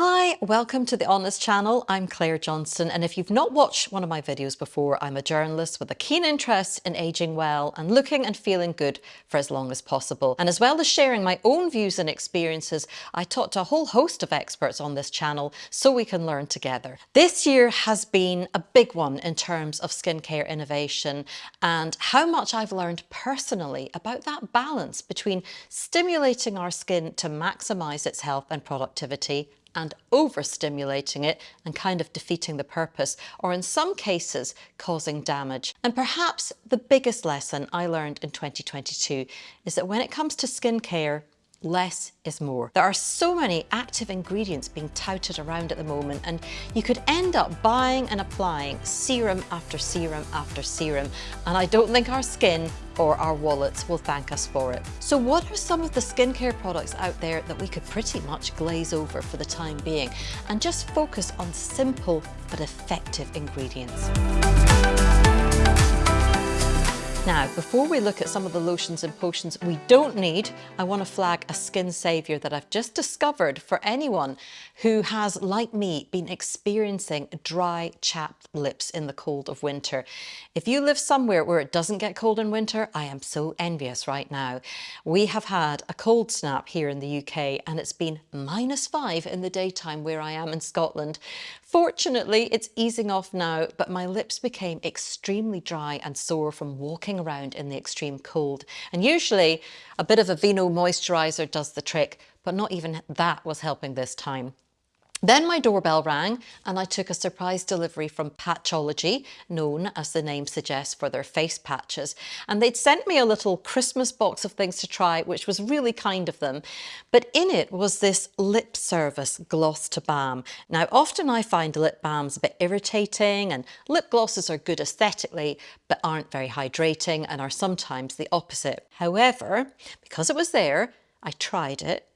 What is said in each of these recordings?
Hi, welcome to the Honest channel. I'm Claire Johnston and if you've not watched one of my videos before, I'm a journalist with a keen interest in aging well and looking and feeling good for as long as possible. And as well as sharing my own views and experiences, I talk to a whole host of experts on this channel so we can learn together. This year has been a big one in terms of skincare innovation and how much I've learned personally about that balance between stimulating our skin to maximise its health and productivity and overstimulating it and kind of defeating the purpose, or in some cases, causing damage. And perhaps the biggest lesson I learned in 2022 is that when it comes to skincare, less is more. There are so many active ingredients being touted around at the moment and you could end up buying and applying serum after serum after serum and I don't think our skin or our wallets will thank us for it. So what are some of the skincare products out there that we could pretty much glaze over for the time being and just focus on simple but effective ingredients? Now, before we look at some of the lotions and potions we don't need, I want to flag a skin saviour that I've just discovered for anyone who has, like me, been experiencing dry, chapped lips in the cold of winter. If you live somewhere where it doesn't get cold in winter, I am so envious right now. We have had a cold snap here in the UK and it's been minus five in the daytime where I am in Scotland. Fortunately, it's easing off now, but my lips became extremely dry and sore from walking around in the extreme cold. And usually a bit of a Aveeno moisturiser does the trick, but not even that was helping this time. Then my doorbell rang and I took a surprise delivery from Patchology, known as the name suggests for their face patches. And they'd sent me a little Christmas box of things to try, which was really kind of them. But in it was this lip service gloss to balm. Now, often I find lip balms a bit irritating and lip glosses are good aesthetically, but aren't very hydrating and are sometimes the opposite. However, because it was there, I tried it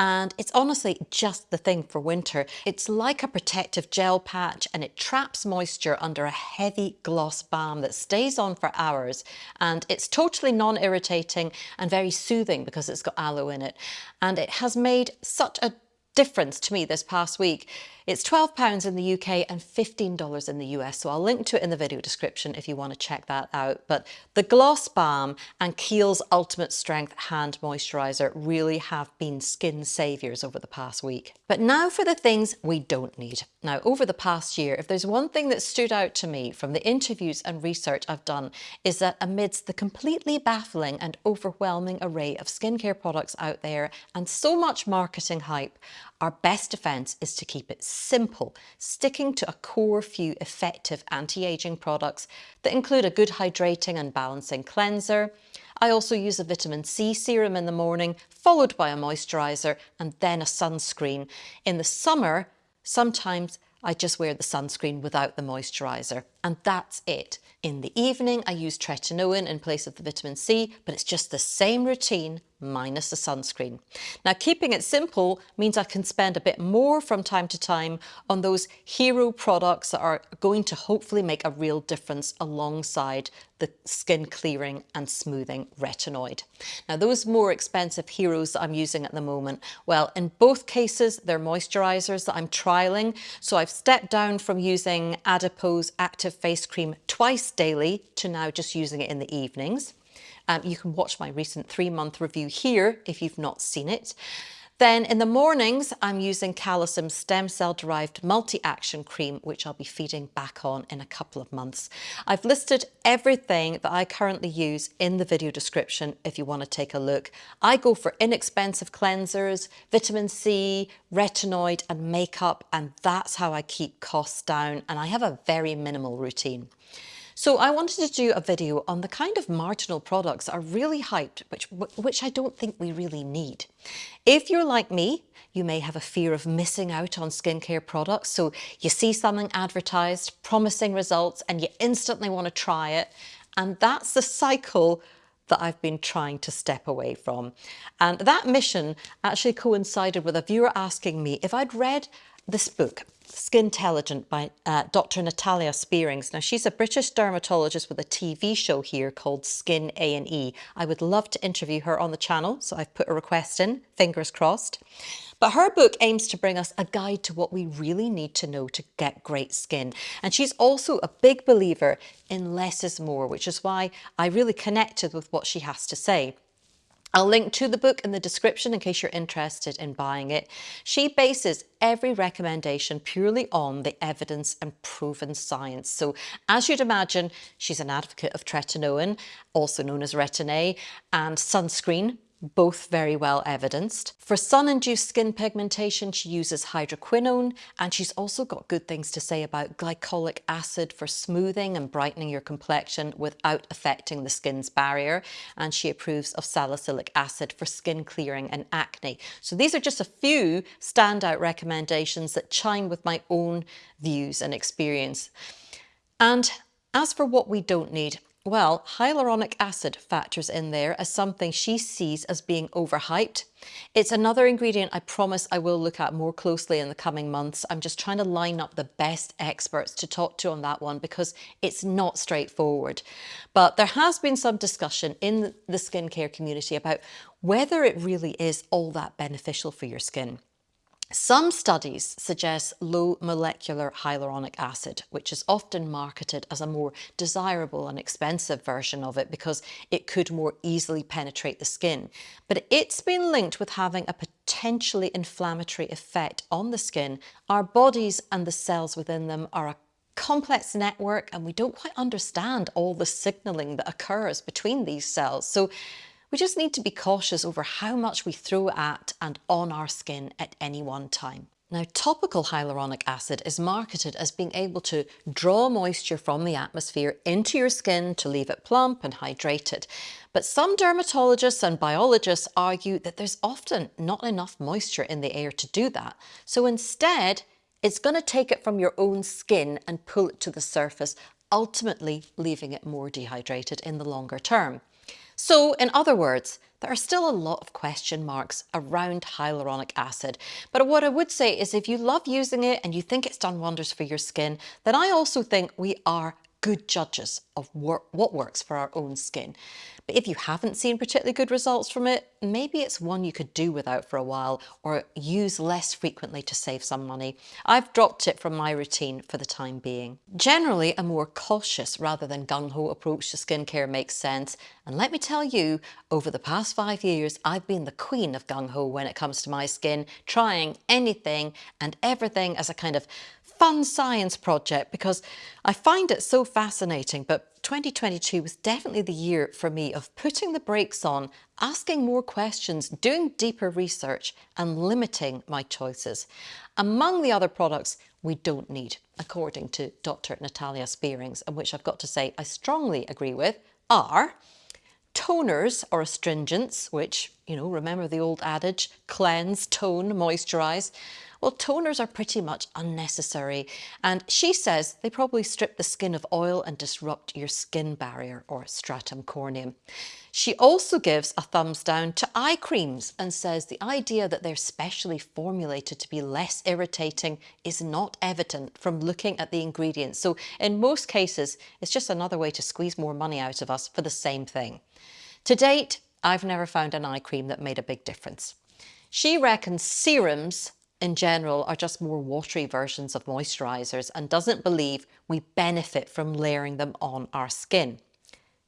and it's honestly just the thing for winter. It's like a protective gel patch and it traps moisture under a heavy gloss balm that stays on for hours and it's totally non-irritating and very soothing because it's got aloe in it and it has made such a difference to me this past week. It's £12 in the UK and $15 in the US, so I'll link to it in the video description if you want to check that out. But the Gloss Balm and Kiehl's Ultimate Strength Hand Moisturiser really have been skin saviours over the past week. But now for the things we don't need. Now, over the past year, if there's one thing that stood out to me from the interviews and research I've done, is that amidst the completely baffling and overwhelming array of skincare products out there and so much marketing hype, our best defence is to keep it simple, sticking to a core few effective anti-aging products that include a good hydrating and balancing cleanser. I also use a vitamin C serum in the morning, followed by a moisturiser and then a sunscreen. In the summer, sometimes I just wear the sunscreen without the moisturiser and that's it. In the evening, I use tretinoin in place of the vitamin C, but it's just the same routine minus the sunscreen. Now, keeping it simple means I can spend a bit more from time to time on those hero products that are going to hopefully make a real difference alongside the skin clearing and smoothing retinoid. Now, those more expensive heroes that I'm using at the moment, well, in both cases, they're moisturizers that I'm trialing. So I've stepped down from using Adipose Active face cream twice daily to now just using it in the evenings. Um, you can watch my recent three month review here if you've not seen it. Then in the mornings, I'm using Calecim stem cell derived multi-action cream, which I'll be feeding back on in a couple of months. I've listed everything that I currently use in the video description if you want to take a look. I go for inexpensive cleansers, vitamin C, retinoid and makeup, and that's how I keep costs down. And I have a very minimal routine. So I wanted to do a video on the kind of marginal products are really hyped, which, which I don't think we really need. If you're like me, you may have a fear of missing out on skincare products. So you see something advertised, promising results, and you instantly want to try it. And that's the cycle that I've been trying to step away from. And that mission actually coincided with a viewer asking me if I'd read this book, Skintelligent by uh, Dr. Natalia Spierings. Now, she's a British dermatologist with a TV show here called Skin A&E. I would love to interview her on the channel, so I've put a request in, fingers crossed. But her book aims to bring us a guide to what we really need to know to get great skin. And she's also a big believer in less is more, which is why I really connected with what she has to say. I'll link to the book in the description in case you're interested in buying it. She bases every recommendation purely on the evidence and proven science. So as you'd imagine, she's an advocate of tretinoin, also known as Retin-A, and sunscreen, both very well evidenced. For sun-induced skin pigmentation, she uses hydroquinone, and she's also got good things to say about glycolic acid for smoothing and brightening your complexion without affecting the skin's barrier. And she approves of salicylic acid for skin clearing and acne. So these are just a few standout recommendations that chime with my own views and experience. And as for what we don't need, well, hyaluronic acid factors in there as something she sees as being overhyped. It's another ingredient I promise I will look at more closely in the coming months. I'm just trying to line up the best experts to talk to on that one because it's not straightforward. But there has been some discussion in the skincare community about whether it really is all that beneficial for your skin. Some studies suggest low molecular hyaluronic acid, which is often marketed as a more desirable and expensive version of it because it could more easily penetrate the skin. But it's been linked with having a potentially inflammatory effect on the skin. Our bodies and the cells within them are a complex network and we don't quite understand all the signaling that occurs between these cells. So we just need to be cautious over how much we throw at and on our skin at any one time. Now, topical hyaluronic acid is marketed as being able to draw moisture from the atmosphere into your skin to leave it plump and hydrated. But some dermatologists and biologists argue that there's often not enough moisture in the air to do that. So instead, it's going to take it from your own skin and pull it to the surface, ultimately leaving it more dehydrated in the longer term. So in other words, there are still a lot of question marks around hyaluronic acid. But what I would say is if you love using it and you think it's done wonders for your skin, then I also think we are good judges of what works for our own skin. But if you haven't seen particularly good results from it, maybe it's one you could do without for a while or use less frequently to save some money. I've dropped it from my routine for the time being. Generally, a more cautious rather than gung-ho approach to skincare makes sense. And let me tell you, over the past five years, I've been the queen of gung-ho when it comes to my skin, trying anything and everything as a kind of fun science project because I find it so fascinating. But 2022 was definitely the year for me of putting the brakes on, asking more questions, doing deeper research and limiting my choices. Among the other products we don't need, according to Dr. Natalia Spierings, and which I've got to say I strongly agree with, are toners or astringents, which, you know, remember the old adage, cleanse, tone, moisturize, well, toners are pretty much unnecessary. And she says they probably strip the skin of oil and disrupt your skin barrier or stratum corneum. She also gives a thumbs down to eye creams and says the idea that they're specially formulated to be less irritating is not evident from looking at the ingredients. So in most cases, it's just another way to squeeze more money out of us for the same thing. To date, I've never found an eye cream that made a big difference. She reckons serums in general are just more watery versions of moisturisers and doesn't believe we benefit from layering them on our skin.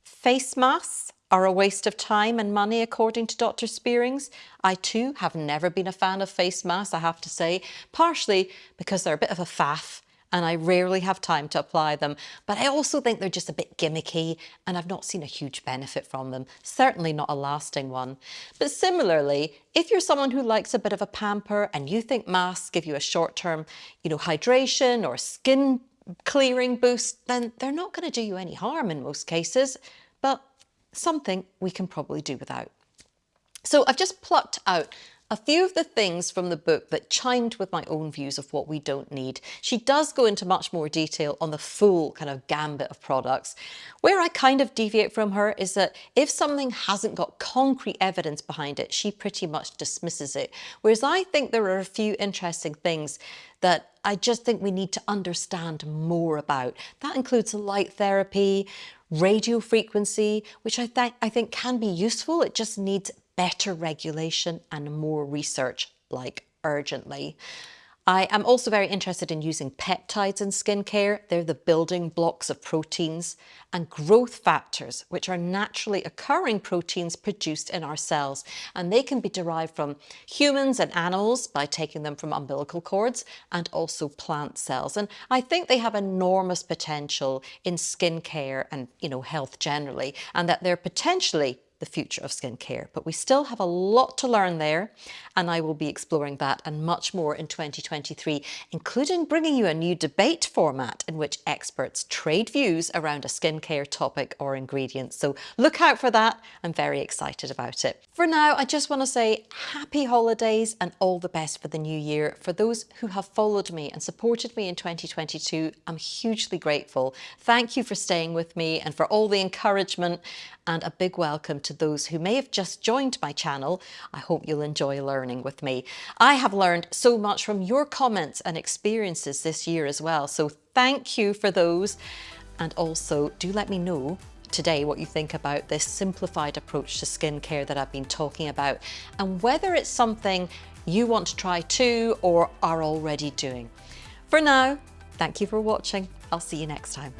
Face masks are a waste of time and money according to Dr Spierings. I too have never been a fan of face masks I have to say, partially because they're a bit of a faff and I rarely have time to apply them. But I also think they're just a bit gimmicky and I've not seen a huge benefit from them, certainly not a lasting one. But similarly, if you're someone who likes a bit of a pamper and you think masks give you a short-term, you know, hydration or skin clearing boost, then they're not going to do you any harm in most cases, but something we can probably do without. So I've just plucked out a few of the things from the book that chimed with my own views of what we don't need. She does go into much more detail on the full kind of gambit of products. Where I kind of deviate from her is that if something hasn't got concrete evidence behind it, she pretty much dismisses it. Whereas I think there are a few interesting things that I just think we need to understand more about. That includes light therapy, radio frequency, which I, th I think can be useful. It just needs better regulation and more research like urgently. I am also very interested in using peptides in skincare. They're the building blocks of proteins and growth factors, which are naturally occurring proteins produced in our cells. And they can be derived from humans and animals by taking them from umbilical cords and also plant cells. And I think they have enormous potential in skincare and, you know, health generally, and that they're potentially the future of skincare. But we still have a lot to learn there, and I will be exploring that and much more in 2023, including bringing you a new debate format in which experts trade views around a skincare topic or ingredient. So look out for that. I'm very excited about it. For now, I just want to say happy holidays and all the best for the new year. For those who have followed me and supported me in 2022, I'm hugely grateful. Thank you for staying with me and for all the encouragement and a big welcome to those who may have just joined my channel. I hope you'll enjoy learning with me. I have learned so much from your comments and experiences this year as well, so thank you for those. And also do let me know today what you think about this simplified approach to skincare that I've been talking about and whether it's something you want to try too or are already doing. For now, thank you for watching. I'll see you next time.